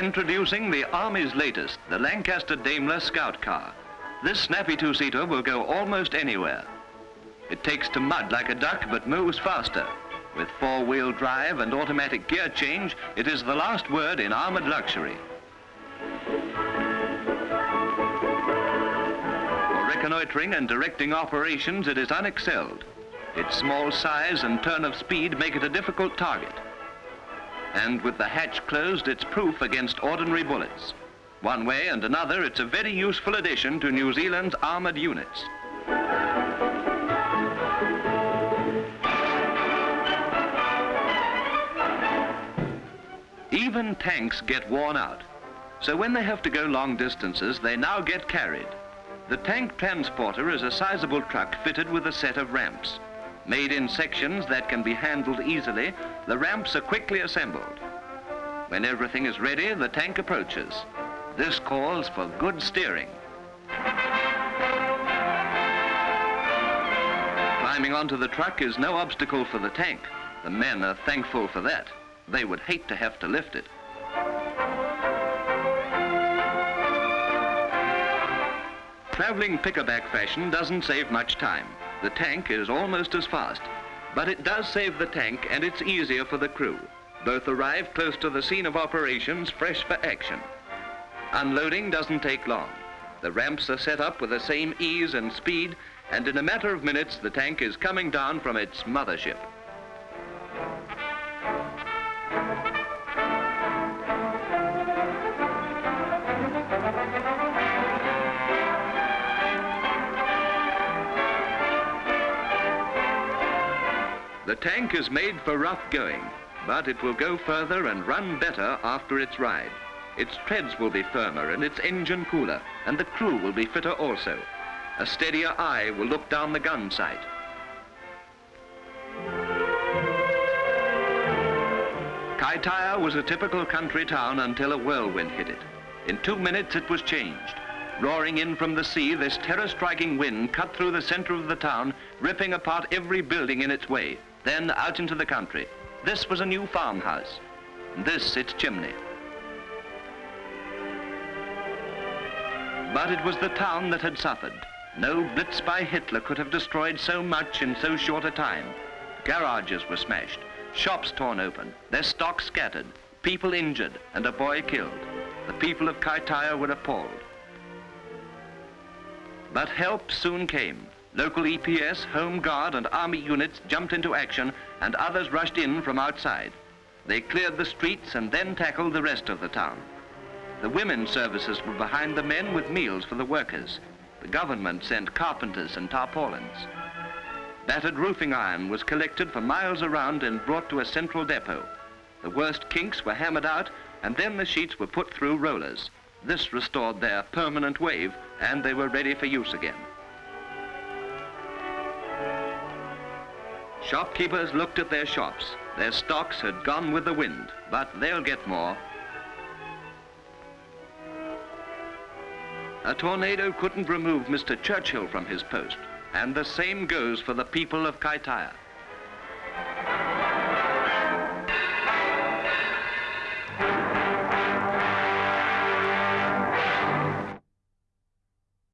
Introducing the Army's latest, the Lancaster Daimler Scout Car. This snappy two-seater will go almost anywhere. It takes to mud like a duck, but moves faster. With four-wheel drive and automatic gear change, it is the last word in armored luxury. For reconnoitering and directing operations, it is unexcelled. Its small size and turn of speed make it a difficult target and with the hatch closed, it's proof against ordinary bullets. One way and another, it's a very useful addition to New Zealand's armoured units. Even tanks get worn out. So when they have to go long distances, they now get carried. The tank transporter is a sizable truck fitted with a set of ramps. Made in sections that can be handled easily, the ramps are quickly assembled. When everything is ready, the tank approaches. This calls for good steering. Climbing onto the truck is no obstacle for the tank. The men are thankful for that. They would hate to have to lift it. Traveling pickerback fashion doesn't save much time. The tank is almost as fast, but it does save the tank and it's easier for the crew. Both arrive close to the scene of operations, fresh for action. Unloading doesn't take long. The ramps are set up with the same ease and speed, and in a matter of minutes, the tank is coming down from its mothership. The tank is made for rough going, but it will go further and run better after its ride. Its treads will be firmer and its engine cooler, and the crew will be fitter also. A steadier eye will look down the gun sight. Kaitaia was a typical country town until a whirlwind hit it. In two minutes it was changed. Roaring in from the sea, this terror-striking wind cut through the center of the town, ripping apart every building in its way then out into the country. This was a new farmhouse. This its chimney. But it was the town that had suffered. No blitz by Hitler could have destroyed so much in so short a time. Garages were smashed, shops torn open, their stock scattered, people injured, and a boy killed. The people of Kaitaia were appalled. But help soon came. Local EPS, Home Guard and Army units jumped into action and others rushed in from outside. They cleared the streets and then tackled the rest of the town. The women's services were behind the men with meals for the workers. The government sent carpenters and tarpaulins. Battered roofing iron was collected for miles around and brought to a central depot. The worst kinks were hammered out and then the sheets were put through rollers. This restored their permanent wave and they were ready for use again. Shopkeepers looked at their shops. Their stocks had gone with the wind, but they'll get more. A tornado couldn't remove Mr. Churchill from his post, and the same goes for the people of Kaitaia.